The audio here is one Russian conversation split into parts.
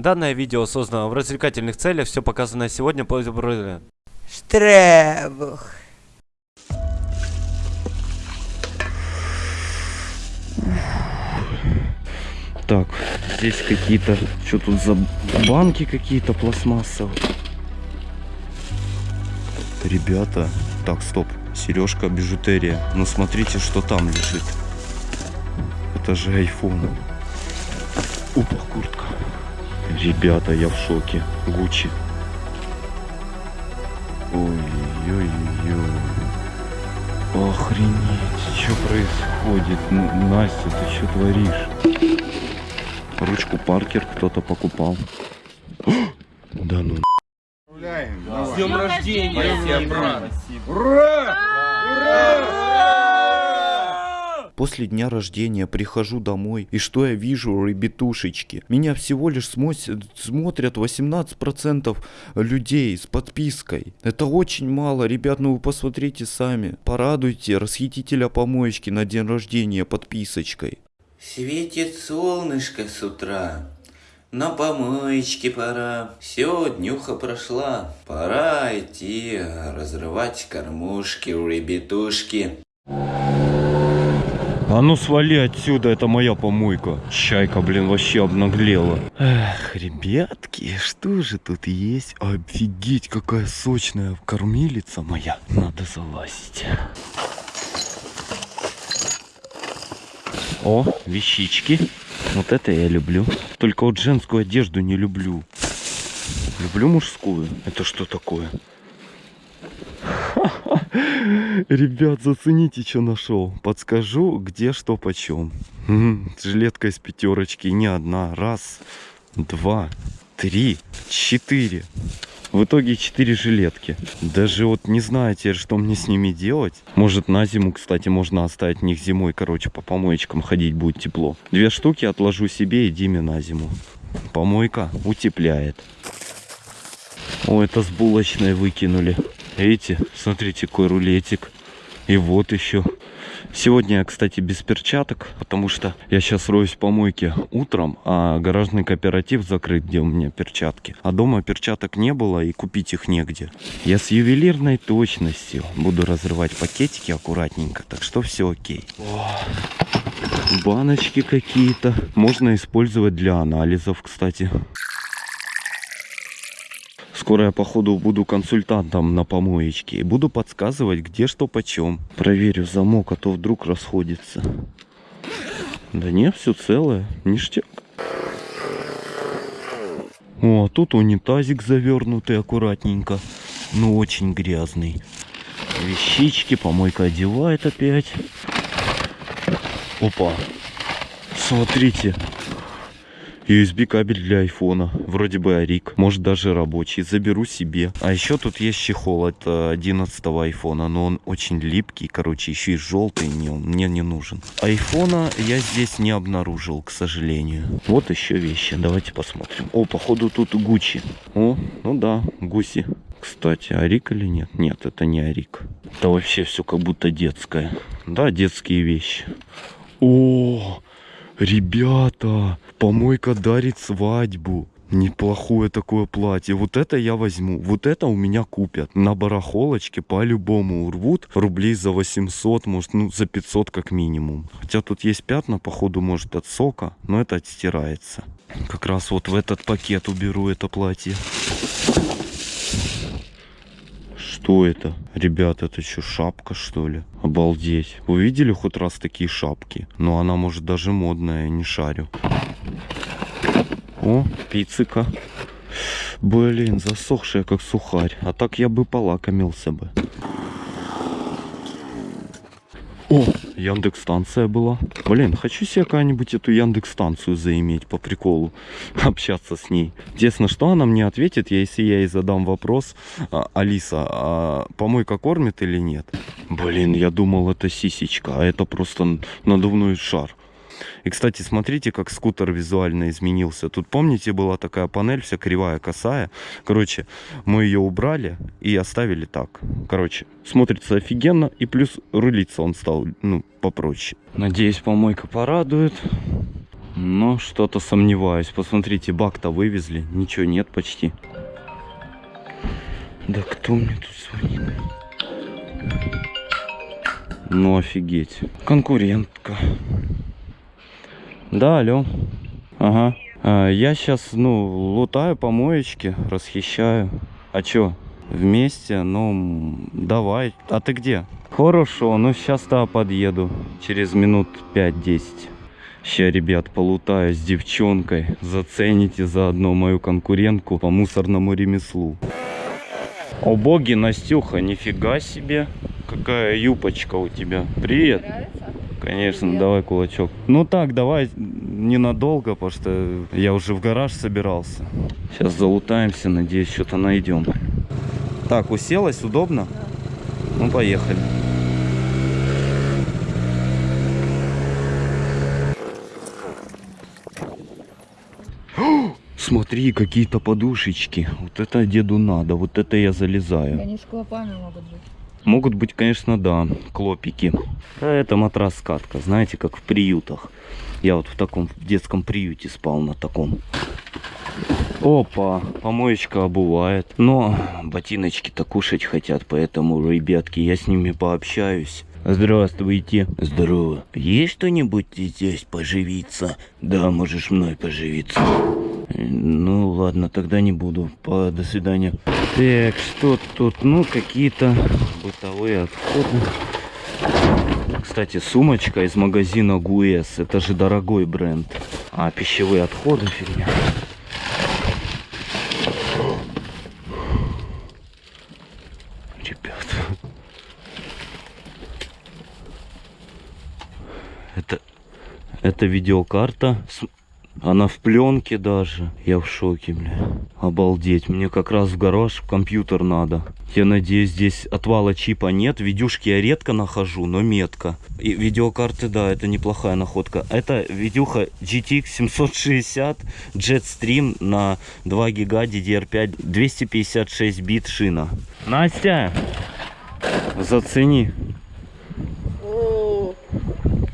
Данное видео создано в развлекательных целях, все показанное сегодня по Штребух. Так, здесь какие-то, что тут за банки какие-то пластмассовые. Ребята, так, стоп, сережка, бижутерия. Ну смотрите, что там лежит. Это же айфон. Опа, куртка. Ребята, я в шоке. Гуччи. Ой-ой-ой. Охренеть, что происходит? Настя, ты что творишь? Ручку Паркер кто-то покупал. Да ну. С днем рождения, тебя, брат! После дня рождения прихожу домой, и что я вижу, ребятушечки? Меня всего лишь смос- смотрят 18% людей с подпиской. Это очень мало, ребят, ну вы посмотрите сами. Порадуйте расхитителя помоечки на день рождения подписочкой. Светит солнышко с утра. На помоечке пора. Все, днюха прошла. Пора идти разрывать кормушки у ребятушки. А ну свали отсюда, это моя помойка. Чайка, блин, вообще обнаглела. Эх, ребятки, что же тут есть? Офигеть, какая сочная кормилица моя. Надо залазить. О, вещички. Вот это я люблю. Только вот женскую одежду не люблю. Люблю мужскую. Это что такое? Ребят, зацените, что нашел. Подскажу, где что почем. Жилетка из пятерочки, не одна. Раз, два, три, четыре. В итоге четыре жилетки. Даже вот не знаю теперь, что мне с ними делать. Может на зиму, кстати, можно оставить них зимой. Короче, по помоечкам ходить будет тепло. Две штуки отложу себе и Диме на зиму. Помойка утепляет. О, это с булочной выкинули. Видите, смотрите, какой рулетик. И вот еще. Сегодня я, кстати, без перчаток, потому что я сейчас роюсь в помойке утром, а гаражный кооператив закрыт, где у меня перчатки. А дома перчаток не было и купить их негде. Я с ювелирной точностью буду разрывать пакетики аккуратненько, так что все окей. О, баночки какие-то. Можно использовать для анализов, кстати. Скоро я, походу, буду консультантом на помоечке буду подсказывать, где что почем. Проверю замок, а то вдруг расходится. Да не, все целое, ништяк. О, а тут унитазик завернутый аккуратненько. Ну, очень грязный. Вещички, помойка одевает опять. Опа. Смотрите, USB кабель для айфона. Вроде бы Арик. Может даже рабочий. Заберу себе. А еще тут есть чехол от э, 11 айфона. Но он очень липкий. Короче, еще и желтый. Не, мне не нужен. Айфона я здесь не обнаружил, к сожалению. Вот еще вещи. Давайте посмотрим. О, походу тут Гуччи. О, ну да, гуси. Кстати, Арик или нет? Нет, это не Арик. Это вообще все как будто детское. Да, детские вещи. О, Ребята, помойка дарит свадьбу. Неплохое такое платье. Вот это я возьму. Вот это у меня купят. На барахолочке по-любому урвут. Рублей за 800, может, ну, за 500 как минимум. Хотя тут есть пятна, походу, может, от сока. Но это отстирается. Как раз вот в этот пакет уберу это платье. Что это? Ребята, это что, шапка что ли? Обалдеть. Вы видели хоть раз такие шапки? Но она может даже модная, не шарю. О, пиццика. Блин, засохшая как сухарь. А так я бы полакомился бы. О, Яндекс станция была. Блин, хочу себе какую-нибудь эту Яндекс станцию заиметь по приколу. Общаться с ней. Интересно, что она мне ответит, если я ей задам вопрос. «А, Алиса, а помойка кормит или нет? Блин, я думал это сисечка, а это просто надувной шар. И, кстати, смотрите, как скутер визуально изменился. Тут, помните, была такая панель вся кривая, косая. Короче, мы ее убрали и оставили так. Короче, смотрится офигенно. И плюс рулиться он стал, ну, попроще. Надеюсь, помойка порадует. Но что-то сомневаюсь. Посмотрите, бак-то вывезли. Ничего нет почти. Да кто мне тут звонит? Ну офигеть. Конкурентка. Да, алло. Ага. А, я сейчас, ну, лутаю помоечки, расхищаю. А чё? Вместе? Ну, давай. А ты где? Хорошо, ну сейчас да подъеду. Через минут 5-10. Ща, ребят, полутаю с девчонкой. Зацените заодно мою конкурентку по мусорному ремеслу. О боги, Настюха, нифига себе. Какая юбочка у тебя. Привет. Конечно, давай кулачок. Ну так, давай ненадолго, потому что я уже в гараж собирался. Сейчас залутаемся, надеюсь, что-то найдем. Так, уселась, удобно? Ну, поехали. Смотри, какие-то подушечки. Вот это деду надо, вот это я залезаю. Они с клопами могут быть. Могут быть, конечно, да, клопики. А это матрас-катка, знаете, как в приютах. Я вот в таком в детском приюте спал на таком. Опа, помоечка обувает. Но ботиночки-то кушать хотят, поэтому, ребятки, я с ними пообщаюсь. Здравствуйте. Здорово. Есть что-нибудь здесь поживиться? Да, можешь мной поживиться. Ну ладно, тогда не буду. По, до свидания. Так, что тут? Ну, какие-то бытовые отходы. Кстати, сумочка из магазина Гуэс. Это же дорогой бренд. А, пищевые отходы фигня. Ребята. Это, это видеокарта. Она в пленке даже. Я в шоке, бля. Обалдеть. Мне как раз в гараж компьютер надо. Я надеюсь, здесь отвала чипа нет. Видюшки я редко нахожу, но метко. И видеокарты, да, это неплохая находка. Это видюха GTX 760 Jetstream на 2 гига DDR5 256 бит шина. Настя, зацени.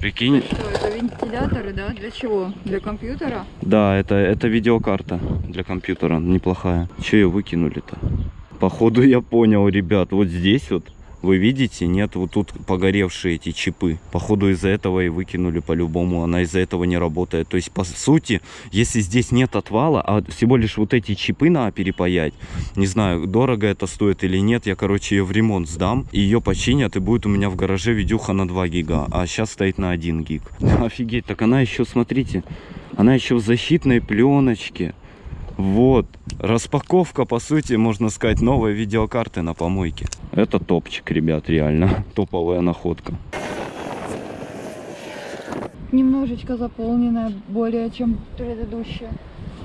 Прикинь, что это вентиляторы, да? Для чего? Для компьютера? Да, это, это видеокарта для компьютера неплохая. Че ее выкинули-то? Походу я понял, ребят, вот здесь вот, вы видите, нет, вот тут погоревшие эти чипы. Походу из-за этого и выкинули по-любому, она из-за этого не работает. То есть, по сути, если здесь нет отвала, а всего лишь вот эти чипы надо перепаять, не знаю, дорого это стоит или нет, я, короче, ее в ремонт сдам, ее починят, и будет у меня в гараже видюха на 2 гига, а сейчас стоит на 1 гиг. Офигеть, так она еще, смотрите, она еще в защитной пленочке. Вот, распаковка, по сути, можно сказать, новой видеокарты на помойке. Это топчик, ребят, реально. Топовая находка. Немножечко заполненная, более чем предыдущая.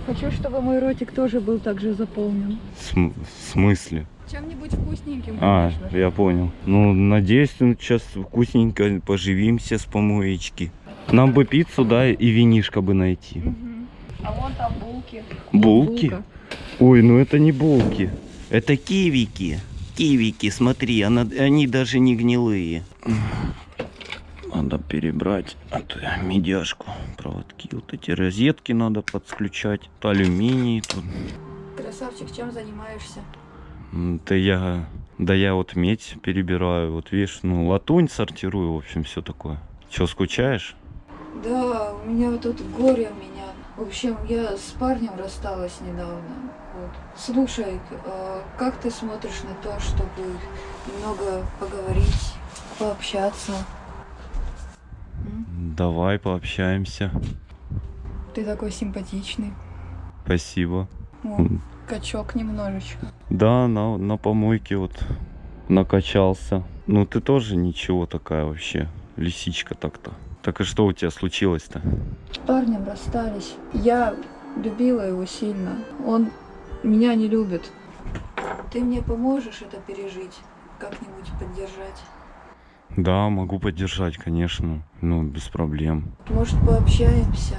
Хочу, чтобы мой ротик тоже был так же заполнен. См- в смысле? Чем-нибудь вкусненьким, А, конечно. же. я понял. Ну, надеюсь, ну, сейчас вкусненько поживимся с помоечки. Нам бы пиццу, да, и винишко бы найти. Мгм. А вон там булки. Булки? Булка. Ой, ну это не булки. Это кивики. Кивики, смотри, она, они даже не гнилые. Надо перебрать эту медяшку. Проводки, вот эти розетки надо подключать. Тут алюминий. Тут. Красавчик, чем занимаешься? Да я, да я вот медь перебираю. Вот видишь, ну латунь сортирую, в общем, все такое. Че, скучаешь? Да, у меня вот тут горе у меня. В общем, я с парнем рассталась недавно. Вот. Слушай, э, как ты смотришь на то, чтобы немного поговорить, пообщаться? Давай пообщаемся. Ты такой симпатичный. Спасибо. О, качок немножечко. Да, на, на помойке вот накачался. Ну ты тоже ничего такая вообще. Лисичка так-то. Так и что у тебя случилось-то? С парнем расстались. Я любила его сильно. Он меня не любит. Ты мне поможешь это пережить? Как-нибудь поддержать? Да, могу поддержать, конечно. Ну, без проблем. Может, пообщаемся?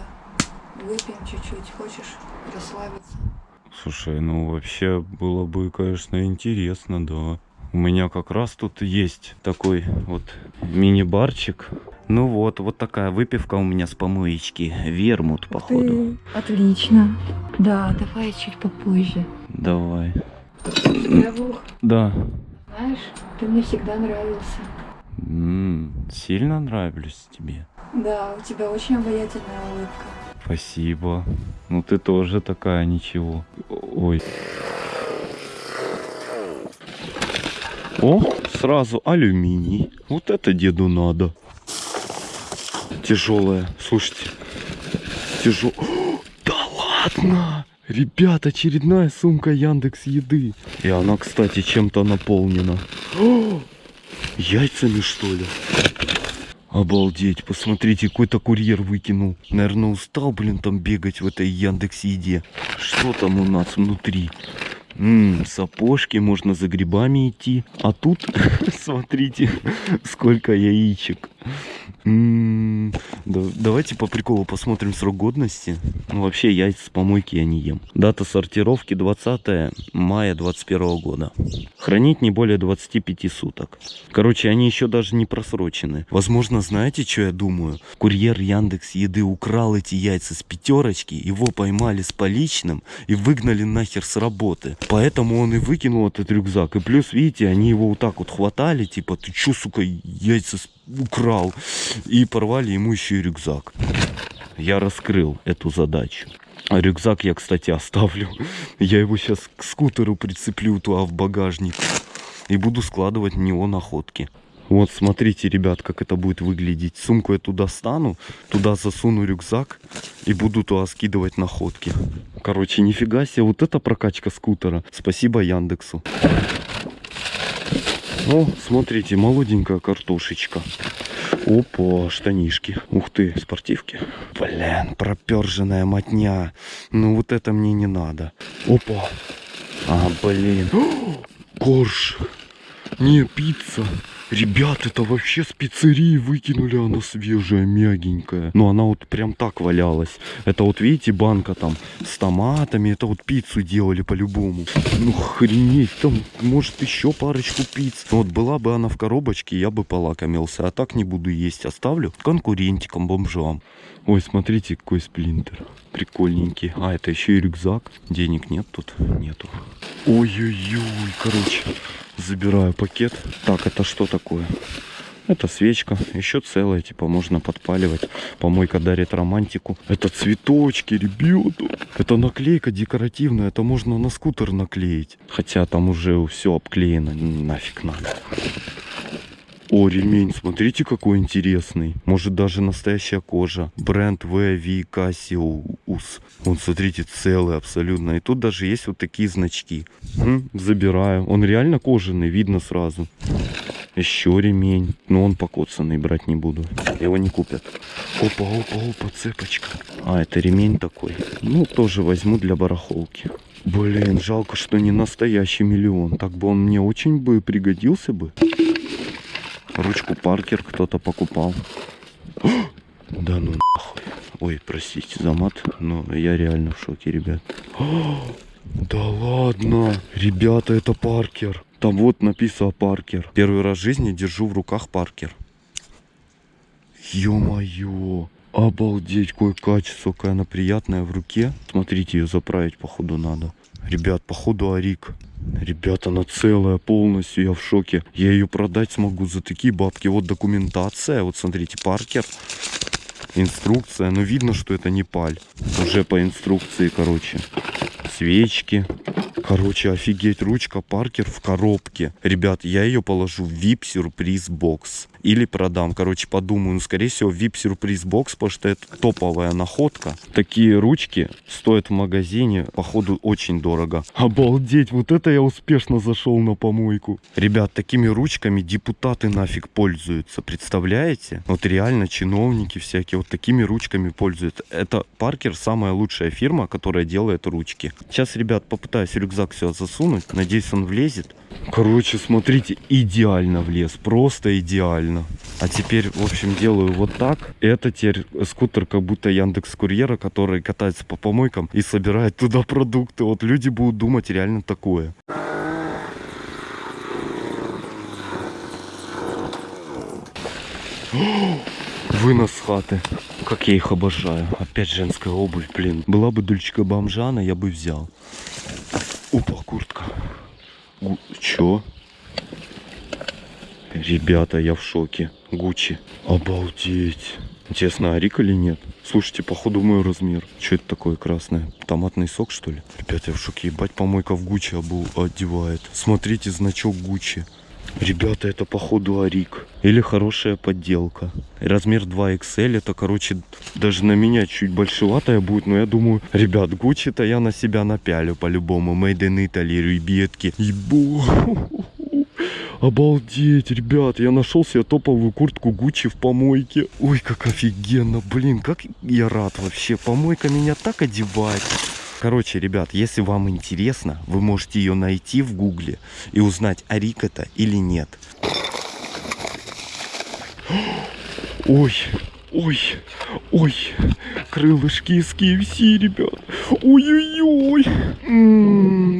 Выпьем чуть-чуть. Хочешь расслабиться? Слушай, ну вообще было бы, конечно, интересно, да. У меня как раз тут есть такой вот мини-барчик. Ну вот, вот такая выпивка у меня с помоечки. Вермут, походу. Отлично. Да, давай чуть попозже. Давай. Равух, Да. знаешь, ты мне всегда нравился. М, сильно нравлюсь тебе. Да, у тебя очень обаятельная улыбка. Спасибо. Ну ты тоже такая, ничего. Ой. О, сразу алюминий. Вот это деду надо. Тяжелая. Слушайте. Тяжел. Да ладно! Ребят, очередная сумка Яндекс Еды. И она, кстати, чем-то наполнена. О, Яйцами, что ли? Обалдеть, посмотрите, какой-то курьер выкинул. Наверное, устал, блин, там бегать в этой Яндекс Еде. Что там у нас внутри? М, сапожки, можно за грибами идти. А тут, смотрите, сколько яичек. Давайте по приколу посмотрим срок годности. Ну, вообще, яйца с помойки я не ем. Дата сортировки 20 мая 21 года. Хранить не более 25 суток. Короче, они еще даже не просрочены. Возможно, знаете, что я думаю? Курьер Яндекс Еды украл эти яйца с пятерочки, его поймали с поличным и выгнали нахер с работы. Поэтому он и выкинул этот рюкзак. И плюс, видите, они его вот так вот хватали, типа, ты чё, сука, яйца с- украл? И порвали ему еще и рюкзак. Я раскрыл эту задачу. Рюкзак я, кстати, оставлю. Я его сейчас к скутеру прицеплю туда в багажник. И буду складывать в него находки. Вот, смотрите, ребят, как это будет выглядеть. Сумку я туда стану, туда засуну рюкзак и буду туда скидывать находки. Короче, нифига себе, вот это прокачка скутера. Спасибо Яндексу. О, смотрите, молоденькая картошечка. Опа, штанишки. Ух ты, спортивки. Блин, проперженная мотня. Ну вот это мне не надо. Опа. А, блин. Корж. Не, пицца. Ребят, это вообще с пиццерии выкинули, она свежая, мягенькая. Но она вот прям так валялась. Это вот видите, банка там с томатами, это вот пиццу делали по-любому. Ну охренеть, там может еще парочку пиц. Вот была бы она в коробочке, я бы полакомился. А так не буду есть, оставлю конкурентикам, бомжам. Ой, смотрите, какой сплинтер. Прикольненький. А, это еще и рюкзак. Денег нет тут? Нету. Ой-ой-ой, короче, забираю пакет. Так, это что такое? Это свечка, еще целая, типа можно подпаливать. Помойка дарит романтику. Это цветочки, ребята. Это наклейка декоративная, это можно на скутер наклеить. Хотя там уже все обклеено, нафиг надо. О, ремень, смотрите, какой интересный. Может, даже настоящая кожа. Бренд VV Cassius. Вон, смотрите, целый абсолютно. И тут даже есть вот такие значки. М, забираю. Он реально кожаный, видно сразу. Еще ремень. Но он покоцанный, брать не буду. Его не купят. Опа, опа, опа, цепочка. А, это ремень такой. Ну, тоже возьму для барахолки. Блин, жалко, что не настоящий миллион. Так бы он мне очень бы пригодился бы. Ручку Паркер кто-то покупал. Да ну нахуй. Ой, простите за мат, но я реально в шоке, ребят. Да ладно. Ребята, это Паркер. Там вот написано Паркер. Первый раз в жизни держу в руках Паркер. Ё-моё. Обалдеть, какое качество, какая она приятная в руке. Смотрите, ее заправить походу надо. Ребят, походу Арик. Ребята, она целая полностью, я в шоке. Я ее продать смогу за такие бабки. Вот документация, вот смотрите, Паркер. Инструкция, но видно, что это не паль. Уже по инструкции, короче. Свечки. Короче, офигеть, ручка Паркер в коробке. Ребят, я ее положу в VIP сюрприз бокс. Или продам. Короче, подумаю. Ну, скорее всего, в VIP сюрприз бокс, потому что это топовая находка. Такие ручки стоят в магазине, походу, очень дорого. Обалдеть, вот это я успешно зашел на помойку. Ребят, такими ручками депутаты нафиг пользуются. Представляете? Вот реально чиновники всякие вот такими ручками пользуются. Это Паркер самая лучшая фирма, которая делает ручки. Сейчас, ребят, попытаюсь рюкзак сюда засунуть. Надеюсь, он влезет. Короче, смотрите, идеально влез. Просто идеально правильно. А теперь, в общем, делаю вот так. Это теперь скутер как будто Яндекс Курьера, который катается по помойкам и собирает туда продукты. Вот люди будут думать реально такое. Вынос хаты. Как я их обожаю. Опять женская обувь, блин. Была бы дульчика бомжана, я бы взял. Опа, куртка. Чё? Ребята, я в шоке. Гуччи. Обалдеть. Интересно, Арик или нет? Слушайте, походу мой размер. Что это такое красное? Томатный сок, что ли? Ребята, я в шоке. Ебать, помойка в Гуччи обу- одевает. Смотрите, значок Гуччи. Ребята, это походу Арик. Или хорошая подделка. Размер 2XL, это, короче, даже на меня чуть большеватая будет, но я думаю, ребят, Гуччи-то я на себя напялю по-любому. Made in Italy, ребятки. Ебо. Обалдеть, ребят, я нашел себе топовую куртку Гуччи в помойке. Ой, как офигенно, блин, как я рад вообще. Помойка меня так одевает. Короче, ребят, если вам интересно, вы можете ее найти в гугле и узнать, Арик это или нет. Ой, ой, ой, крылышки из KFC, ребят. Ой-ой-ой.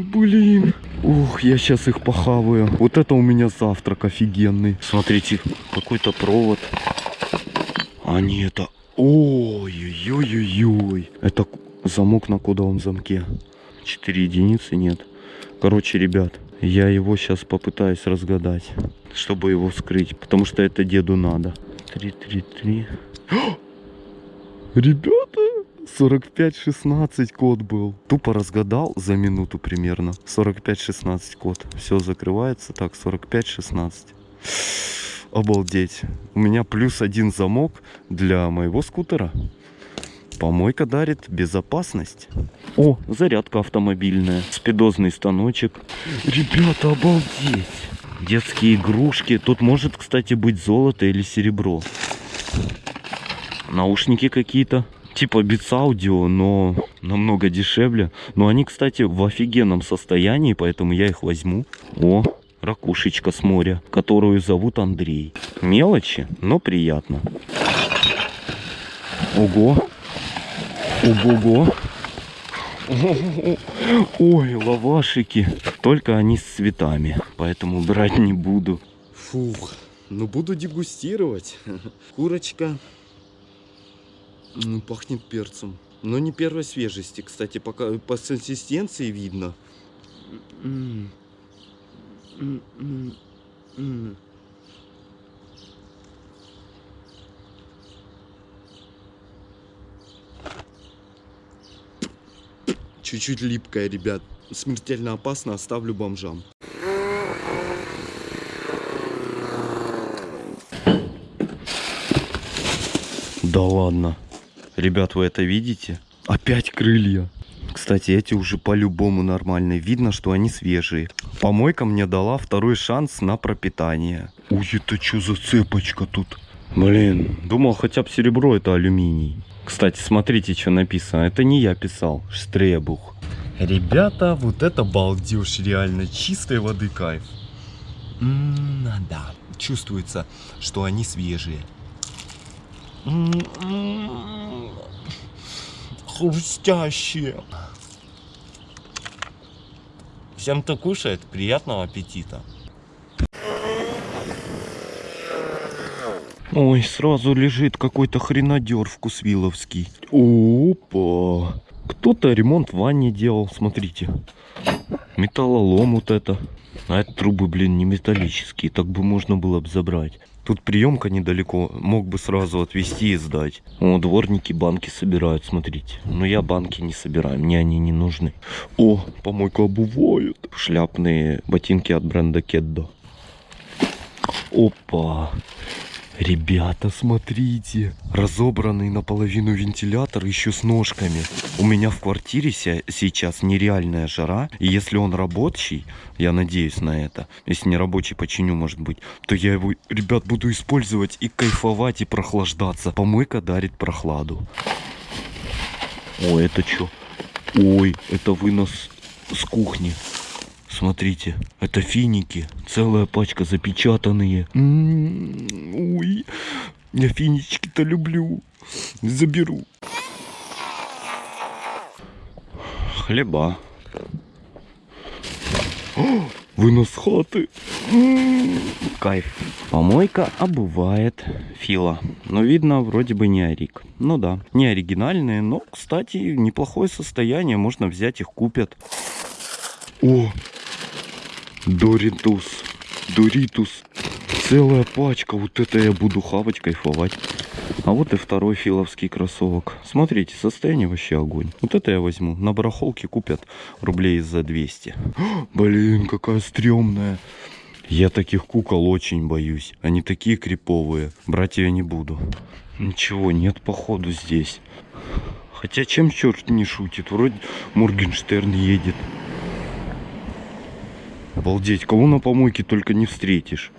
Блин. Ух, я сейчас их похаваю. Вот это у меня завтрак офигенный. Смотрите, какой-то провод. А не это... Ой-ой-ой-ой-ой. Это замок на кодовом замке. 4 единицы нет. Короче, ребят, я его сейчас попытаюсь разгадать, чтобы его вскрыть. Потому что это деду надо. 3-3-3. Ребята, 45-16 код был. Тупо разгадал за минуту примерно. 45-16 код. Все закрывается. Так, 45-16. Обалдеть. У меня плюс один замок для моего скутера. Помойка дарит безопасность. О, зарядка автомобильная. Спидозный станочек. Ребята, обалдеть. Детские игрушки. Тут может, кстати, быть золото или серебро. Наушники какие-то. Типа Beats Audio, но намного дешевле. Но они, кстати, в офигенном состоянии, поэтому я их возьму. О, ракушечка с моря, которую зовут Андрей. Мелочи, но приятно. Ого. Ого-го. Ой, лавашики. Только они с цветами, поэтому брать не буду. Фух, ну буду дегустировать. Курочка пахнет перцем. Но не первой свежести, кстати, пока по консистенции видно. Чуть-чуть липкая, ребят. Смертельно опасно, оставлю бомжам. Да ладно. Ребят, вы это видите? Опять крылья. Кстати, эти уже по-любому нормальные. Видно, что они свежие. Помойка мне дала второй шанс на пропитание. Ой, это что за цепочка тут? Блин, думал хотя бы серебро это алюминий. Кстати, смотрите, что написано. Это не я писал. Штребух. Ребята, вот это балдеж реально. Чистой воды кайф. М, да, чувствуется, что они свежие. Хрустящие. Всем, кто кушает, приятного аппетита. Ой, сразу лежит какой-то хренадер вкусвиловский. Опа. Кто-то ремонт в ванне делал, смотрите. Металлолом вот это. А это трубы, блин, не металлические. Так бы можно было бы забрать. Тут приемка недалеко. Мог бы сразу отвезти и сдать. О, дворники банки собирают, смотрите. Но я банки не собираю, мне они не нужны. О, помойка обувает. Шляпные ботинки от бренда Кеддо. Опа. Ребята, смотрите. Разобранный наполовину вентилятор еще с ножками. У меня в квартире сейчас нереальная жара. И если он рабочий, я надеюсь на это. Если не рабочий, починю, может быть. То я его, ребят, буду использовать и кайфовать, и прохлаждаться. Помойка дарит прохладу. О, это что? Ой, это вынос с кухни. Смотрите, это финики. Целая пачка запечатанные. М, Ой, я финички-то люблю. Заберу. Хлеба. О, Вынос хаты. Кайф. Помойка обувает Фила. Но видно, вроде бы не Арик. Ну да, не оригинальные, но, кстати, неплохое состояние. Можно взять их, купят. О, Доритус. Доритус. Целая пачка. Вот это я буду хавать, кайфовать. А вот и второй филовский кроссовок. Смотрите, состояние вообще огонь. Вот это я возьму. На барахолке купят рублей за 200. Блин, какая стрёмная. Я таких кукол очень боюсь. Они такие криповые. Брать я не буду. Ничего, нет походу здесь. Хотя чем черт не шутит? Вроде Моргенштерн едет. Обалдеть, кого на помойке только не встретишь.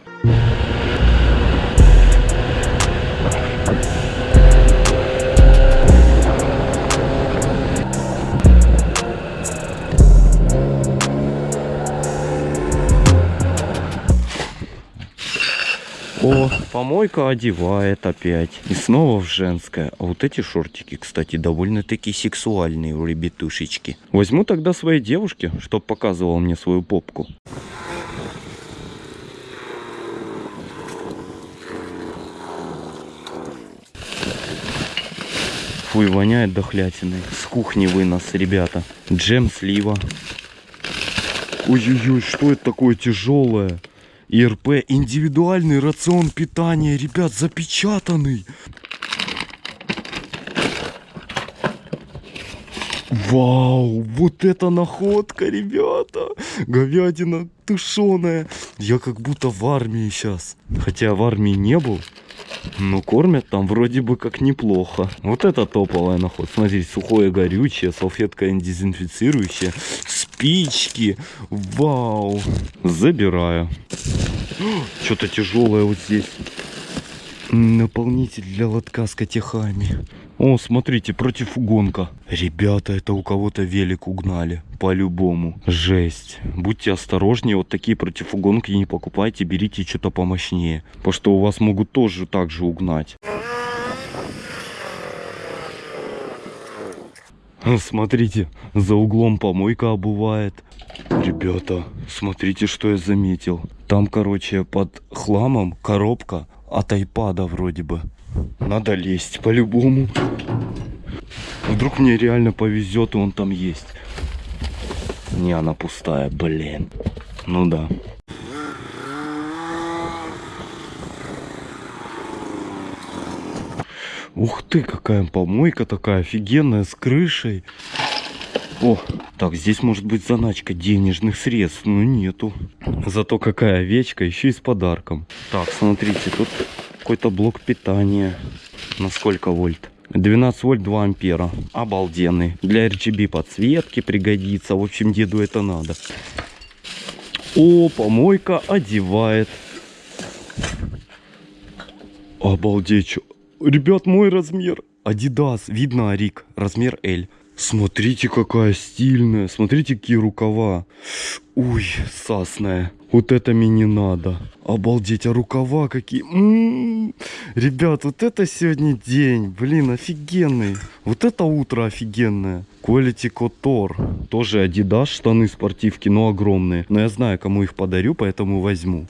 Помойка одевает опять. И снова в женское. А вот эти шортики, кстати, довольно-таки сексуальные у ребятушечки. Возьму тогда своей девушке, чтоб показывал мне свою попку. Фуй, воняет дохлятиной. С кухни вынос, ребята. Джем слива. Ой-ой-ой, что это такое тяжелое? ИРП индивидуальный рацион питания, ребят, запечатанный. Вау, вот это находка, ребята. Говядина тушеная. Я как будто в армии сейчас. Хотя в армии не был. Но кормят там вроде бы как неплохо. Вот это топовая находка. Смотрите, сухое горючее, салфетка дезинфицирующая, спички. Вау. Забираю. Что-то тяжелое вот здесь. Наполнитель для лотка с котехами. О, смотрите, противугонка. Ребята, это у кого-то велик угнали. По-любому. Жесть. Будьте осторожнее, вот такие противугонки не покупайте, берите что-то помощнее. Потому что у вас могут тоже так же угнать. Смотрите, за углом помойка обувает. Ребята, смотрите, что я заметил. Там, короче, под хламом коробка от айпада вроде бы. Надо лезть по-любому. Вдруг мне реально повезет, и он там есть. Не, она пустая, блин. Ну да. Ух ты, какая помойка такая офигенная, с крышей. О, так, здесь может быть заначка денежных средств, но нету. Зато какая овечка, еще и с подарком. Так, смотрите, тут какой-то блок питания. На сколько вольт? 12 вольт 2 ампера. Обалденный. Для RGB подсветки пригодится. В общем, деду это надо. О, помойка одевает. Обалдеть. Ребят, мой размер. Adidas. Видно, Арик. Размер L. Смотрите, какая стильная. Смотрите, какие рукава. Ой, сасная. Вот это мне не надо. Обалдеть, а рукава какие. М-м-м. Ребят, вот это сегодня день. Блин, офигенный. Вот это утро офигенное. Quality Couture. Тоже Adidas, штаны спортивки, но огромные. Но я знаю, кому их подарю, поэтому возьму.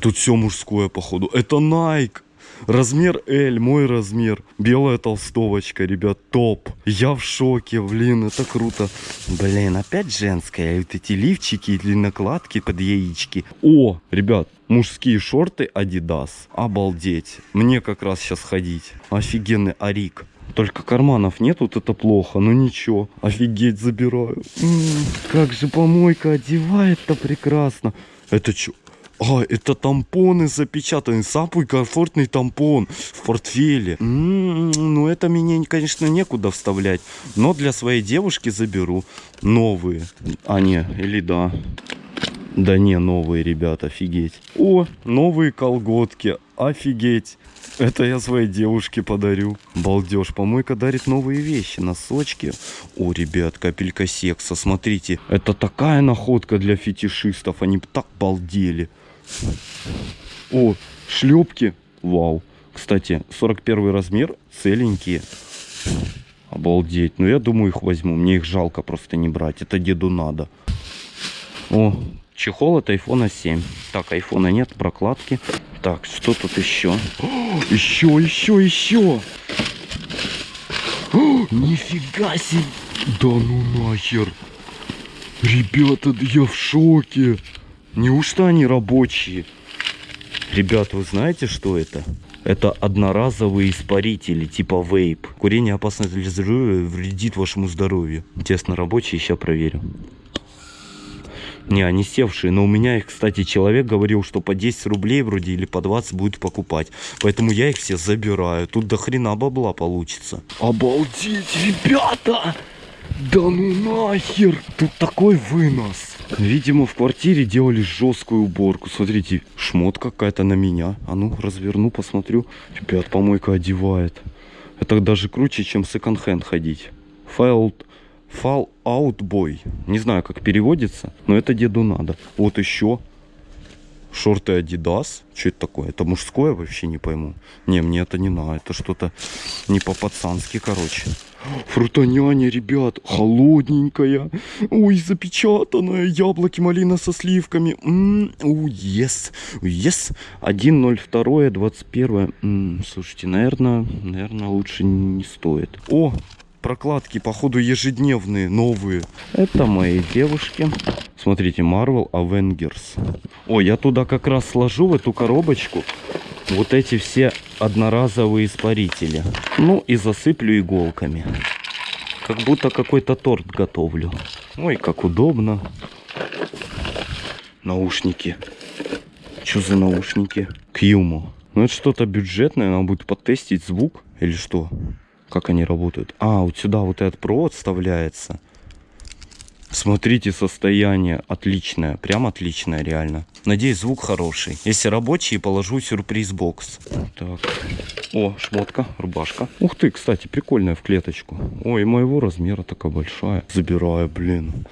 Тут все мужское, походу. Это Nike. Размер L, мой размер. Белая толстовочка, ребят, топ. Я в шоке, блин, это круто. Блин, опять женская. Вот эти лифчики и накладки под яички. О, ребят, мужские шорты Adidas. Обалдеть. Мне как раз сейчас ходить. Офигенный Арик. Только карманов нет, вот это плохо, но ничего. Офигеть, забираю. М, как же помойка одевает-то прекрасно. Это что? А, это тампоны запечатаны. Самый комфортный тампон в портфеле. М, ну, это мне, конечно, некуда вставлять. Но для своей девушки заберу. Новые. А, не, или да. Да не, новые, ребята, офигеть. О, новые колготки. Офигеть. Это я своей девушке подарю. Балдеж. Помойка дарит новые вещи. Носочки. О, ребят, капелька секса. Смотрите. Это такая находка для фетишистов. Они так балдели. О, шлепки. Вау. Кстати, 41 размер. Целенькие. Обалдеть. Ну, я думаю, их возьму. Мне их жалко просто не брать. Это деду надо. О, Чехол от айфона 7. Так, айфона нет, прокладки. Так, что тут еще? О, еще, еще, еще! О, нифига себе! Да ну нахер! Ребята, я в шоке! Неужто они рабочие? Ребята, вы знаете, что это? Это одноразовые испарители, типа вейп. Курение опасно для здоровья, вредит вашему здоровью. Тесно рабочие, сейчас проверю. Не, они севшие, но у меня их, кстати, человек говорил, что по 10 рублей вроде или по 20 будет покупать. Поэтому я их все забираю. Тут до хрена бабла получится. Обалдеть, ребята! Да ну нахер! Тут такой вынос. Видимо, в квартире делали жесткую уборку. Смотрите, шмот какая-то на меня. А ну, разверну, посмотрю. Ребят, помойка одевает. Это даже круче, чем секонд-хенд ходить. Файл Fall Out Boy. Не знаю, как переводится, но это деду надо. Вот еще шорты Adidas. Что это такое? Это мужское вообще не пойму. Не, мне это не надо. Это что-то не по-пацански, короче. Фрутоняня, ребят, холодненькая. Ой, запечатанная. Яблоки, малина со сливками. Ой, yes. Yes. 1.02, 21. М -м, слушайте, наверное, наверное, лучше не стоит. О, прокладки, походу, ежедневные, новые. Это мои девушки. Смотрите, Marvel Avengers. О, я туда как раз сложу, в эту коробочку, вот эти все одноразовые испарители. Ну и засыплю иголками. Как будто какой-то торт готовлю. Ой, как удобно. Наушники. Что за наушники? Кьюмо. Ну это что-то бюджетное, надо будет потестить звук или что? Как они работают? А, вот сюда вот этот провод вставляется. Смотрите, состояние отличное. Прям отличное, реально. Надеюсь, звук хороший. Если рабочий, положу сюрприз-бокс. Так. О, шмотка, рубашка. Ух ты, кстати, прикольная в клеточку. Ой, моего размера такая большая. Забираю, блин.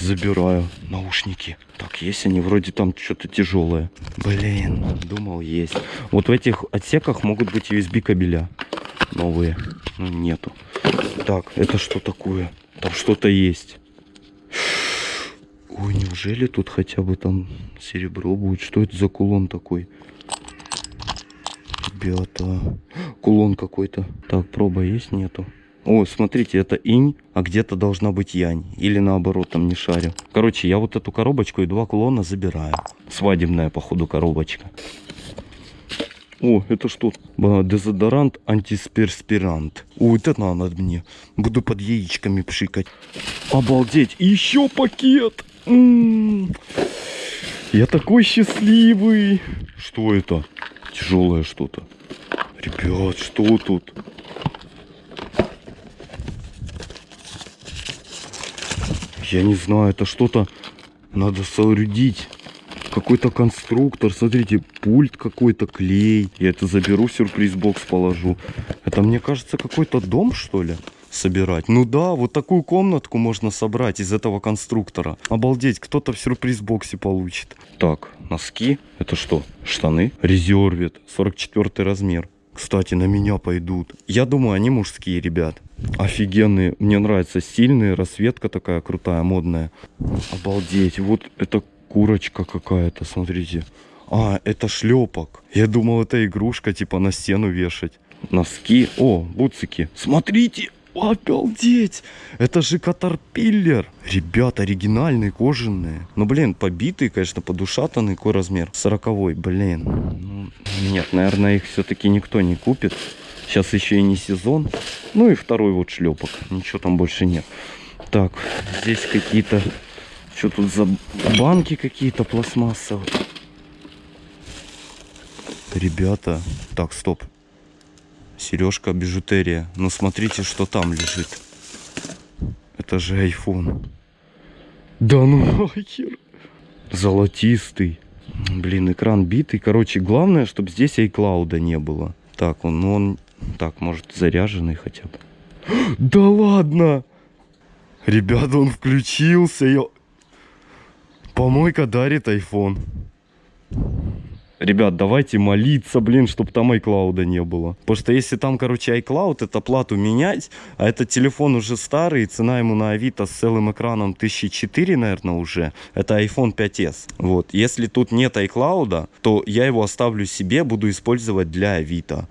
Забираю наушники. Так, есть они вроде там что-то тяжелое. Блин, думал есть. Вот в этих отсеках могут быть USB кабеля новые. Ну, нету. Так, это что такое? Там что-то есть. Ой, неужели тут хотя бы там серебро будет? Что это за кулон такой? Ребята, кулон какой-то. Так, проба есть? Нету. О, смотрите, это инь, а где-то должна быть янь. Или наоборот, там не шарю. Короче, я вот эту коробочку и два кулона забираю. Свадебная, походу, коробочка. О, это что? Дезодорант антисперспирант. О, это надо мне. Буду под яичками пшикать. Обалдеть. Еще пакет. М -м -м. Я такой счастливый. Что это? Тяжелое что-то. Ребят, что тут? Я не знаю, это что-то надо соорудить какой-то конструктор, смотрите, пульт какой-то, клей. Я это заберу, сюрприз-бокс положу. Это, мне кажется, какой-то дом, что ли? собирать. Ну да, вот такую комнатку можно собрать из этого конструктора. Обалдеть, кто-то в сюрприз-боксе получит. Так, носки. Это что? Штаны. Резервит. 44 размер. Кстати, на меня пойдут. Я думаю, они мужские, ребят. Офигенные. Мне нравится. Сильные. Расцветка такая крутая, модная. Обалдеть. Вот это курочка какая-то, смотрите. А, это шлепок. Я думал, это игрушка, типа на стену вешать. Носки. О, буцики. Смотрите, обалдеть. Это же катарпиллер. Ребят, оригинальные, кожаные. Ну, блин, побитые, конечно, подушатанные. Какой размер? Сороковой, блин. Ну, нет, наверное, их все-таки никто не купит. Сейчас еще и не сезон. Ну и второй вот шлепок. Ничего там больше нет. Так, здесь какие-то что тут за банки какие-то пластмассовые? Ребята. Так, стоп. Сережка, бижутерия. Ну смотрите, что там лежит. Это же iPhone. Да ну нахер. Золотистый. Блин, экран битый. Короче, главное, чтобы здесь iCloud не было. Так, он, ну он... Так, может заряженный хотя бы. Да ладно! Ребята, он включился. Я... Помойка дарит iPhone. Ребят, давайте молиться, блин, чтобы там iCloud не было. Потому что если там, короче, iCloud, это плату менять, а этот телефон уже старый, цена ему на Авито с целым экраном 1004, наверное, уже. Это iPhone 5s. Вот. Если тут нет iCloud, то я его оставлю себе, буду использовать для Авито.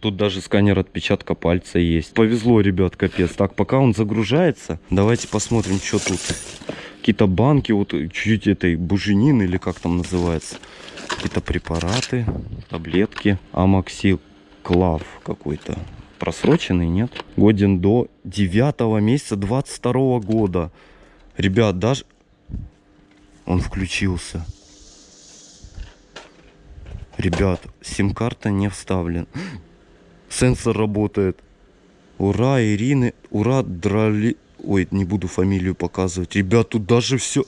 Тут даже сканер отпечатка пальца есть. Повезло, ребят, капец. Так, пока он загружается, давайте посмотрим, что тут. Какие-то банки, вот чуть-чуть этой буженины или как там называется. Какие-то препараты, таблетки. Амоксил Клав какой-то. Просроченный, нет? Годен до 9 месяца 22 года. Ребят, даже... Он включился. Ребят, сим-карта не вставлен. Сенсор работает. Ура, Ирины. Ура, Драли... Ой, не буду фамилию показывать. Ребят, тут даже все...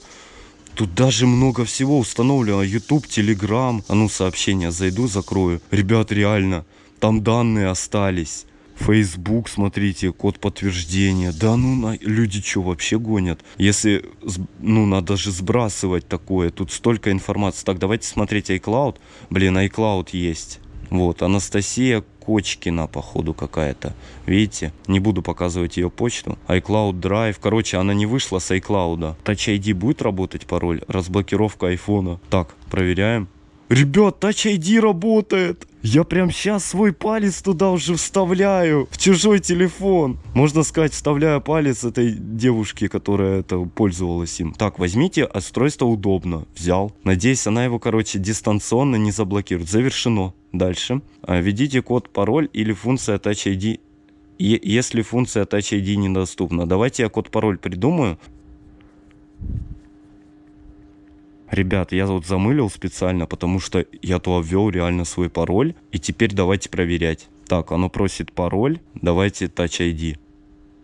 Тут даже много всего установлено. YouTube, Telegram. А ну, сообщения зайду, закрою. Ребят, реально, там данные остались. Facebook, смотрите, код подтверждения. Да ну, на... люди что, вообще гонят? Если, ну, надо же сбрасывать такое. Тут столько информации. Так, давайте смотреть iCloud. Блин, iCloud есть. Вот, Анастасия Кочкина, походу, какая-то. Видите? Не буду показывать ее почту. iCloud Drive. Короче, она не вышла с iCloud. Touch ID будет работать пароль? Разблокировка айфона. Так, проверяем. Ребят, Touch ID работает. Я прям сейчас свой палец туда уже вставляю. В чужой телефон. Можно сказать, вставляю палец этой девушки, которая это пользовалась им. Так, возьмите, устройство удобно. Взял. Надеюсь, она его, короче, дистанционно не заблокирует. Завершено. Дальше. А, введите код, пароль или функция Touch ID если функция Touch ID недоступна. Давайте я код-пароль придумаю. Ребят, я вот замылил специально, потому что я то ввел реально свой пароль. И теперь давайте проверять. Так, оно просит пароль. Давайте Touch ID.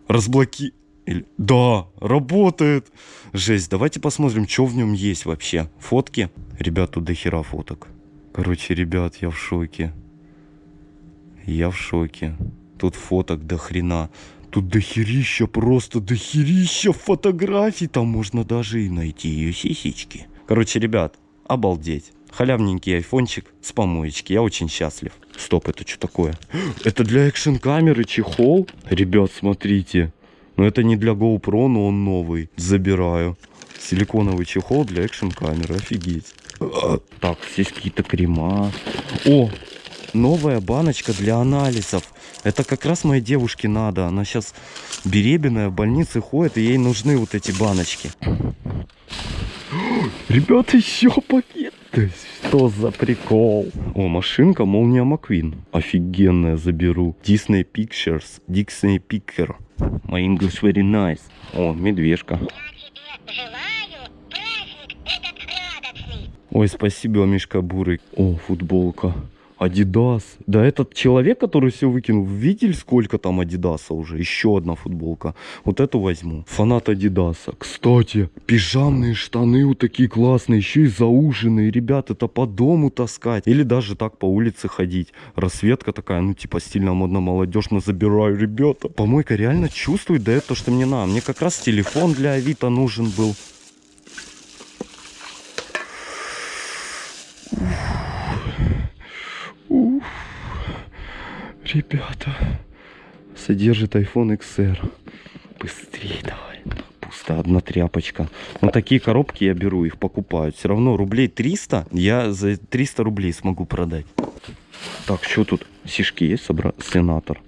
Разблоки... Или... Да, работает. Жесть, давайте посмотрим, что в нем есть вообще. Фотки. Ребят, тут дохера фоток. Короче, ребят, я в шоке. Я в шоке. Тут фоток до хрена. Тут дохерища, просто дохерища фотографий. Там можно даже и найти ее сисечки. Короче, ребят, обалдеть. Халявненький айфончик с помоечки. Я очень счастлив. Стоп, это что такое? Это для экшн камеры чехол? Ребят, смотрите. Но это не для GoPro, но он новый. Забираю. Силиконовый чехол для экшн камеры. Офигеть. Так, здесь какие-то крема. О, новая баночка для анализов. Это как раз моей девушке надо. Она сейчас беременная, в больнице ходит, и ей нужны вот эти баночки. Ребята, еще пакет. Что за прикол? О, машинка Молния Маквин. Офигенная, заберу. Disney Pictures. Disney Picker. My English very nice. О, медвежка. Ой, спасибо, Мишка Бурый. О, футболка. Адидас. Да этот человек, который все выкинул, видели, сколько там Адидаса уже? Еще одна футболка. Вот эту возьму. Фанат Адидаса. Кстати, пижамные штаны вот такие классные, еще и зауженные. Ребят, это по дому таскать. Или даже так по улице ходить. Рассветка такая, ну типа стильно, модно, молодежно забираю, ребята. Помойка реально чувствует, да это то, что мне надо. Мне как раз телефон для Авито нужен был. Уф. Ребята, содержит iPhone XR. Быстрее давай. Пусто, одна тряпочка. Но такие коробки я беру, их покупают. Все равно рублей 300 я за 300 рублей смогу продать. Так, что тут? Сишки есть, собра... сенатор.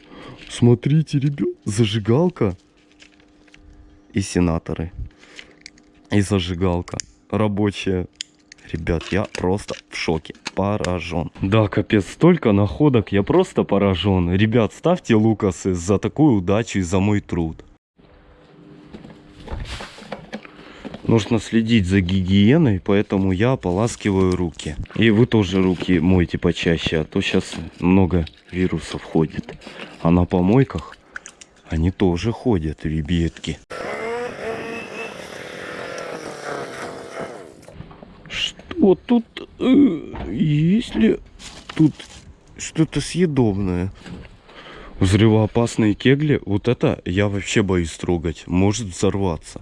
Смотрите, ребят, зажигалка. И сенаторы. И зажигалка. Рабочая Ребят, я просто в шоке, поражен. Да, капец, столько находок, я просто поражен. Ребят, ставьте лукасы за такую удачу и за мой труд. Нужно следить за гигиеной, поэтому я ополаскиваю руки. И вы тоже руки мойте почаще, а то сейчас много вирусов ходит. А на помойках они тоже ходят, ребятки. Вот тут, э, если тут что-то съедобное. Взрывоопасные кегли, вот это я вообще боюсь трогать. Может взорваться.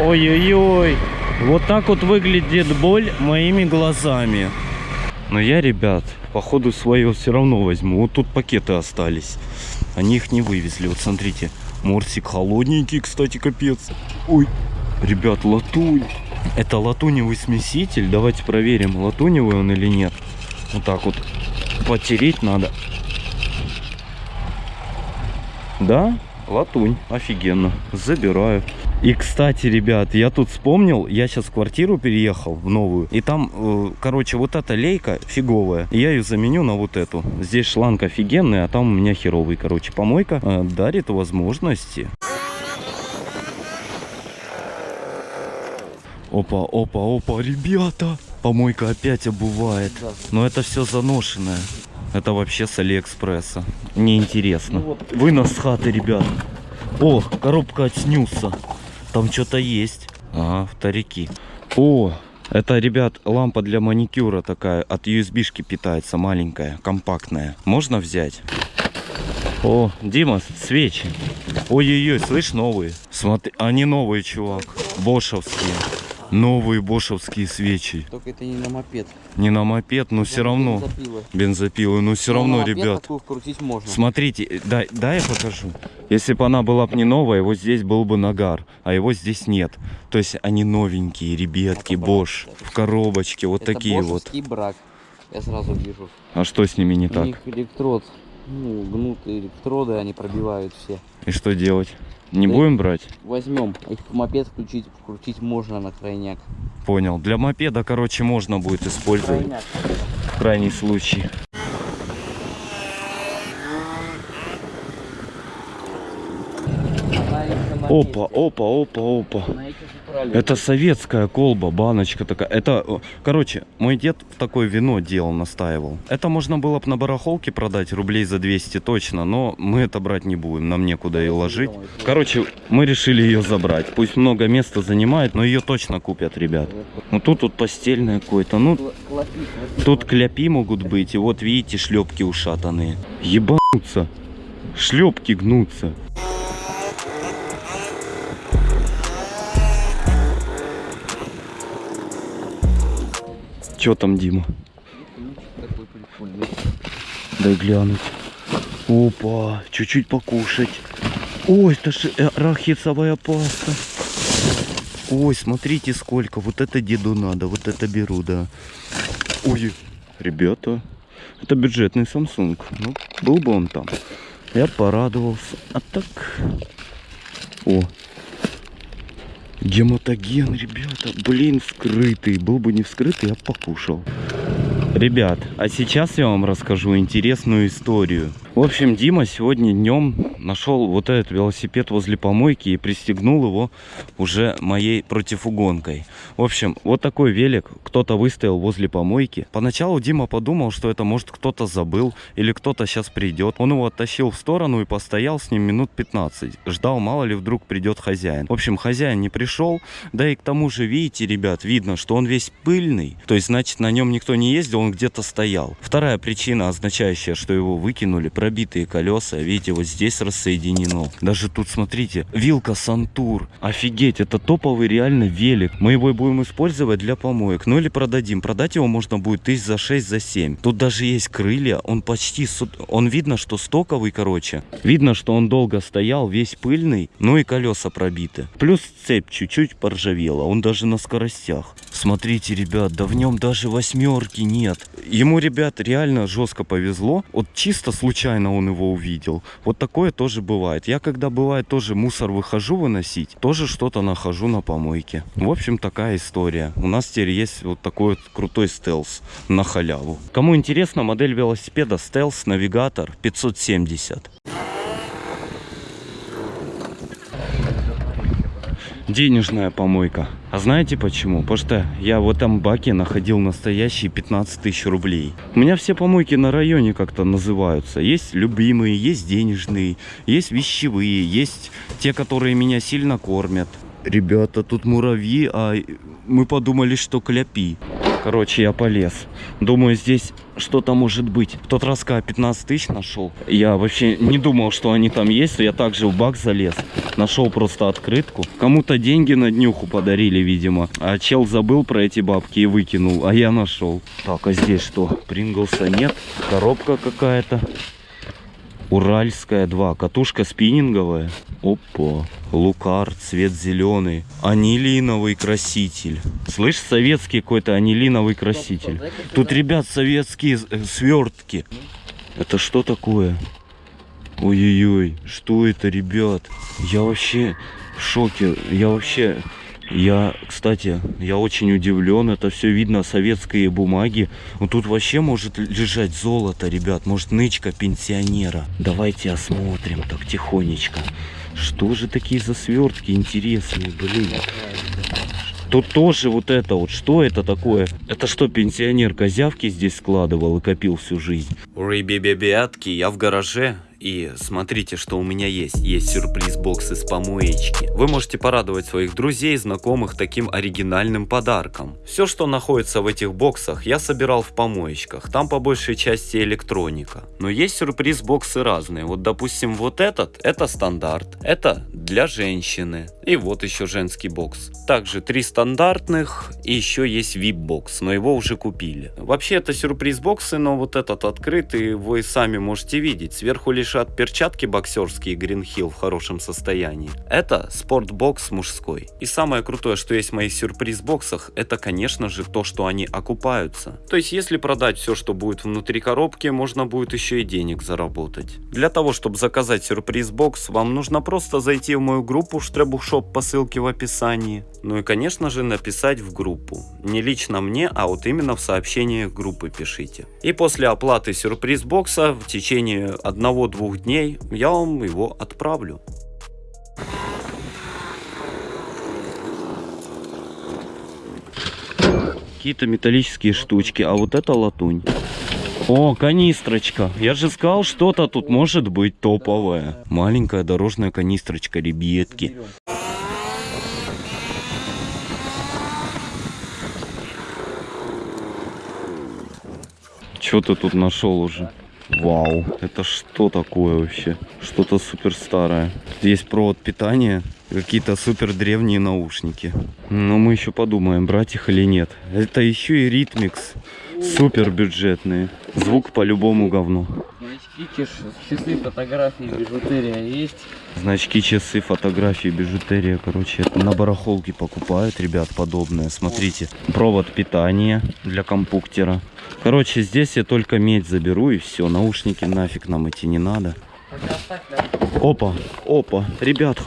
Ой-ой-ой. Вот так вот выглядит боль моими глазами. Но я, ребят, походу свое все равно возьму. Вот тут пакеты остались. Они их не вывезли. Вот смотрите. Морсик холодненький, кстати, капец. Ой, ребят, латунь. Это латуневый смеситель. Давайте проверим, латуневый он или нет. Вот так вот потереть надо. Да, латунь. Офигенно. Забираю. И, кстати, ребят, я тут вспомнил, я сейчас квартиру переехал, в новую, и там, э, короче, вот эта лейка фиговая, я ее заменю на вот эту. Здесь шланг офигенный, а там у меня херовый, короче, помойка э, дарит возможности. Опа, опа, опа, ребята! Помойка опять обувает. Но это все заношенное. Это вообще с Алиэкспресса. Неинтересно. Вынос с хаты, ребят. О, коробка от снюса. Там что-то есть. Ага, вторики. О, это, ребят, лампа для маникюра такая. От USB-шки питается, маленькая, компактная. Можно взять? О, Дима, свечи. Ой-ой-ой, слышь, новые. Смотри, они новые, чувак. Бошевские. Новые бошевские свечи. Только это не на мопед. Не на мопед, но все равно. Бензопилы. Бензопилы, но все Но равно, ребят. можно. Смотрите, э, дай, дай я покажу. Если бы она была бы не новая, вот здесь был бы нагар, а его здесь нет. То есть они новенькие, ребятки, Это брак. Bosch, в коробочке, вот это такие вот. брак. Я сразу вижу. А что с ними не У так? них электрод, ну, гнутые электроды, они пробивают все. И что делать? Не Да. будем брать? Возьмем, их в мопед включить, вкрутить можно на крайняк. Понял. Для мопеда, короче, можно будет использовать Крайняк. в крайний случай. Опа, опа, опа, опа. Это советская колба, баночка такая. Это, э, короче, мой дед такое вино делал, настаивал. Это можно было бы на барахолке продать рублей за 200 точно, но мы это брать не будем, нам некуда ее ложить. Короче, мы решили ее забрать. Пусть много места занимает, но ее точно купят, ребят. Ну тут вот постельное какое-то, ну тут кляпи могут быть, и вот видите шлепки ушатанные. Ебануться. Шлепки гнутся. Че там, Дима? Дай глянуть. Опа, чуть-чуть покушать. Ой, это же арахисовая паста. Ой, смотрите сколько. Вот это деду надо, вот это беру, да. Ой, ребята, это бюджетный Samsung. Ну, был бы он там. Я порадовался. А так... О, гематоген, ребята. Блин, вскрытый. Был бы не вскрытый, я покушал. Ребят, а сейчас я вам расскажу интересную историю. В общем, Дима сегодня днем нашел вот этот велосипед возле помойки и пристегнул его уже моей противугонкой. В общем, вот такой велик кто-то выставил возле помойки. Поначалу Дима подумал, что это может кто-то забыл или кто-то сейчас придет. Он его оттащил в сторону и постоял с ним минут 15. Ждал, мало ли вдруг придет хозяин. В общем, хозяин не пришел. Да и к тому же, видите, ребят, видно, что он весь пыльный. То есть, значит, на нем никто не ездил, он где-то стоял. Вторая причина, означающая, что его выкинули, пробитые колеса. Видите, вот здесь рассоединено. Даже тут, смотрите, вилка Сантур. Офигеть, это топовый реально велик. Мы его будем использовать для помоек. Ну или продадим. Продать его можно будет тысяч за 6, за 7. Тут даже есть крылья. Он почти... Он видно, что стоковый, короче. Видно, что он долго стоял, весь пыльный. Ну и колеса пробиты. Плюс цепь чуть-чуть поржавела. Он даже на скоростях. Смотрите, ребят, да в нем даже восьмерки нет. Ему, ребят, реально жестко повезло. Вот чисто случайно он его увидел. Вот такое тоже бывает. Я когда бывает тоже мусор выхожу выносить, тоже что-то нахожу на помойке. В общем, такая история. У нас теперь есть вот такой вот крутой стелс на халяву. Кому интересно, модель велосипеда стелс навигатор 570. Денежная помойка. А знаете почему? Потому что я в этом баке находил настоящие 15 тысяч рублей. У меня все помойки на районе как-то называются. Есть любимые, есть денежные, есть вещевые, есть те, которые меня сильно кормят. Ребята, тут муравьи, а мы подумали, что кляпи. Короче, я полез. Думаю, здесь что-то может быть. В тот раз, когда 15 тысяч нашел, я вообще не думал, что они там есть. Я также в бак залез. Нашел просто открытку. Кому-то деньги на днюху подарили, видимо. А чел забыл про эти бабки и выкинул, а я нашел. Так, а здесь что? Принглса нет. Коробка какая-то. Уральская 2. Катушка спиннинговая. Опа. Лукар, цвет зеленый. Анилиновый краситель. Слышь, советский какой-то анилиновый краситель. Тут, ребят, советские э, свертки. Это что такое? Ой-ой-ой, что это, ребят? Я вообще в шоке. Я вообще... Я, кстати, я очень удивлен. Это все видно, советские бумаги. Вот тут вообще может лежать золото, ребят. Может, нычка пенсионера. Давайте осмотрим так тихонечко. Что же такие за свертки интересные, блин? Тут тоже вот это вот. Что это такое? Это что, пенсионер козявки здесь складывал и копил всю жизнь? Ребебебятки, я в гараже. И смотрите, что у меня есть. Есть сюрприз-бокс из помоечки. Вы можете порадовать своих друзей, знакомых таким оригинальным подарком. Все, что находится в этих боксах, я собирал в помоечках. Там по большей части электроника. Но есть сюрприз-боксы разные. Вот, допустим, вот этот, это стандарт. Это для женщины. И вот еще женский бокс. Также три стандартных и еще есть VIP-бокс, но его уже купили. Вообще это сюрприз-боксы, но вот этот открытый вы сами можете видеть. Сверху лежат перчатки боксерские Hill в хорошем состоянии. Это спортбокс мужской. И самое крутое, что есть в моих сюрприз-боксах, это конечно же то, что они окупаются. То есть если продать все, что будет внутри коробки, можно будет еще и денег заработать. Для того, чтобы заказать сюрприз-бокс, вам нужно просто зайти в мою группу Штребухшоп по ссылке в описании. Ну и конечно же написать в группу. Не лично мне, а вот именно в сообщениях группы пишите. И после оплаты сюрприз-бокса в течение одного-двух дней я вам его отправлю. Какие-то металлические штучки, а вот это латунь. О, канистрочка. Я же сказал, что-то тут может быть топовое. Маленькая дорожная канистрочка, ребятки. Что ты тут нашел уже? Вау, это что такое вообще? Что-то супер старое. Здесь провод питания, какие-то супер древние наушники. Но мы еще подумаем, брать их или нет. Это еще и ритмикс. Супер бюджетные. Звук по-любому говно. Значки, часы, фотографии, бижутерия есть. Значки, часы, фотографии, бижутерия. Короче, это на барахолке покупают, ребят, подобное. Смотрите, провод питания для компуктера. Короче, здесь я только медь заберу и все. Наушники нафиг нам идти не надо. Опа, опа, ребят,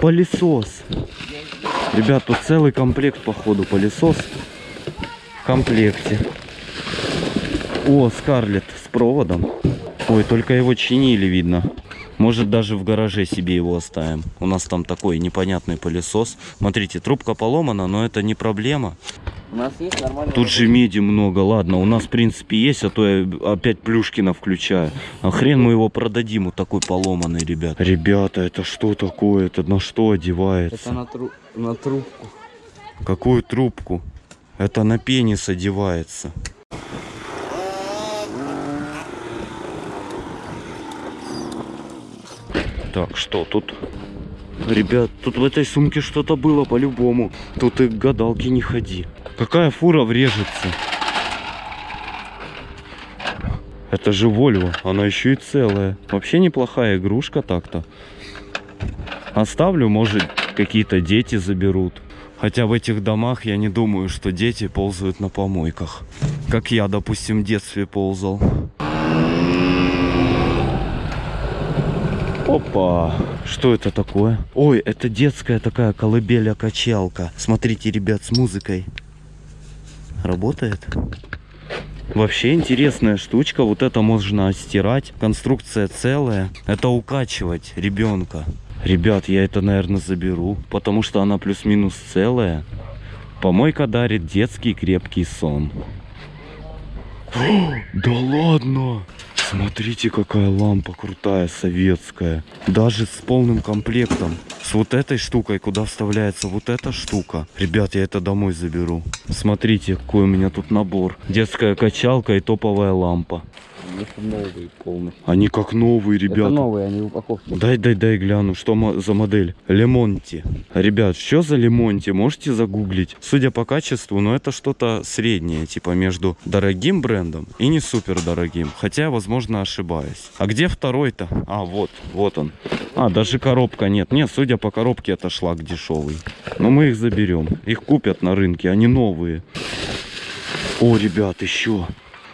пылесос. Ребят, тут целый комплект, походу, пылесос в комплекте. О, Скарлет с проводом. Ой, только его чинили, видно. Может, даже в гараже себе его оставим. У нас там такой непонятный пылесос. Смотрите, трубка поломана, но это не проблема. У нас есть нормальный... Тут же меди много, ладно, у нас в принципе есть, а то я опять Плюшкина включаю. А хрен мы его продадим, вот такой поломанный, ребят. Ребята, это что такое? Это на что одевается? Это на, тру... на трубку. Какую трубку? Это на пенис одевается. Так, что тут? Ребят, тут в этой сумке что-то было по-любому. Тут и к гадалке не ходи. Какая фура врежется? Это же Вольво, она еще и целая. Вообще неплохая игрушка так-то. Оставлю, может, какие-то дети заберут. Хотя в этих домах я не думаю, что дети ползают на помойках. Как я, допустим, в детстве ползал. Опа! Что это такое? Ой, это детская такая колыбеля-качалка. Смотрите, ребят, с музыкой. Работает? Вообще интересная штучка. Вот это можно стирать. Конструкция целая. Это укачивать ребенка. Ребят, я это, наверное, заберу. Потому что она плюс-минус целая. Помойка дарит детский крепкий сон. Да ладно! Смотрите, какая лампа крутая, советская. Даже с полным комплектом. С вот этой штукой, куда вставляется вот эта штука. Ребят, я это домой заберу. Смотрите, какой у меня тут набор. Детская качалка и топовая лампа. Это новые полностью. Они как новые, Это ребята. новые, они в упаковке. Дай, дай, дай гляну, что за модель. Лемонти. Ребят, что за Лемонти? Можете загуглить. Судя по качеству, ну это что-то среднее, типа между дорогим брендом и не супер дорогим. Хотя, я, возможно, ошибаюсь. А где второй-то? А, вот, вот он. А, даже коробка нет. Нет, судя по коробке, это шлак дешевый. Но мы их заберем. Их купят на рынке, они новые. О, ребят, еще.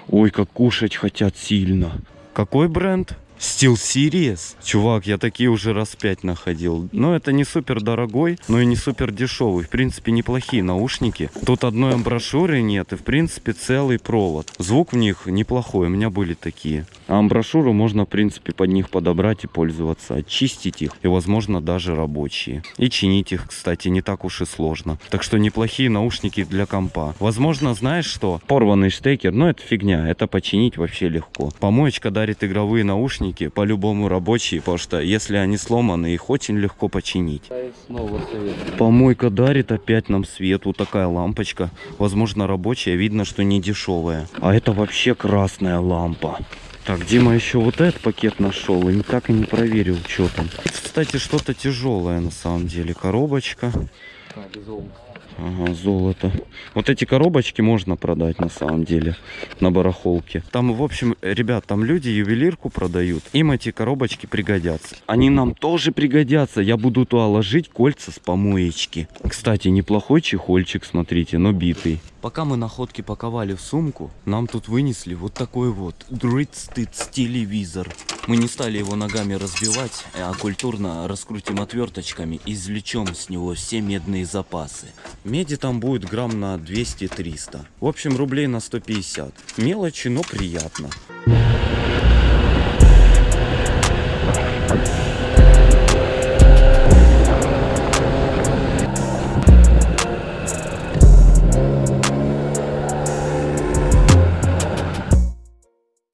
Ой, как кушать хотят сильно. Какой бренд? Steel Series? Чувак, я такие уже раз пять находил. Но это не супер дорогой, но и не супер дешевый. В принципе, неплохие наушники. Тут одной амброшюры нет и, в принципе, целый провод. Звук в них неплохой, у меня были такие. А амброшюру можно, в принципе, под них подобрать и пользоваться. Очистить их и, возможно, даже рабочие. И чинить их, кстати, не так уж и сложно. Так что неплохие наушники для компа. Возможно, знаешь что? Порванный штекер, но это фигня. Это починить вообще легко. Помоечка дарит игровые наушники, по-любому рабочие, потому что если они сломаны, их очень легко починить. Помойка дарит опять нам свет. Вот такая лампочка. Возможно, рабочая. Видно, что не дешевая. А это вообще красная лампа. Так, Дима еще вот этот пакет нашел и так и не проверил, что там. Кстати, что-то тяжелое на самом деле. Коробочка. А. Ага, золото. Вот эти коробочки можно продать на самом деле на барахолке. Там, в общем, ребят, там люди ювелирку продают. Им эти коробочки пригодятся. Они нам тоже пригодятся. Я буду туда ложить кольца с помоечки. Кстати, неплохой чехольчик, смотрите, но битый. Пока мы находки паковали в сумку, нам тут вынесли вот такой вот Дроидстыц телевизор. Мы не стали его ногами разбивать, а культурно раскрутим отверточками и извлечем с него все медные запасы. Меди там будет грамм на 200-300. В общем, рублей на 150. Мелочи, но приятно.